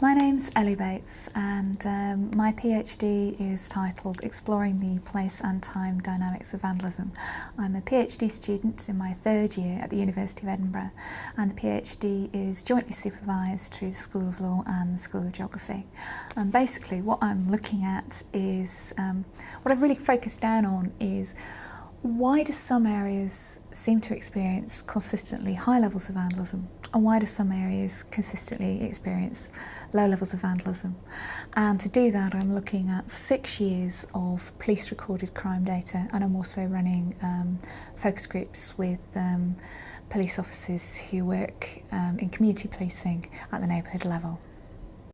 My name's Ellie Bates and um, my PhD is titled Exploring the Place and Time Dynamics of Vandalism. I'm a PhD student in my third year at the University of Edinburgh and the PhD is jointly supervised through the School of Law and the School of Geography. And basically what I'm looking at is, um, what I've really focused down on is why do some areas seem to experience consistently high levels of vandalism and why do some areas consistently experience low levels of vandalism? And to do that I'm looking at six years of police recorded crime data and I'm also running um, focus groups with um, police officers who work um, in community policing at the neighbourhood level.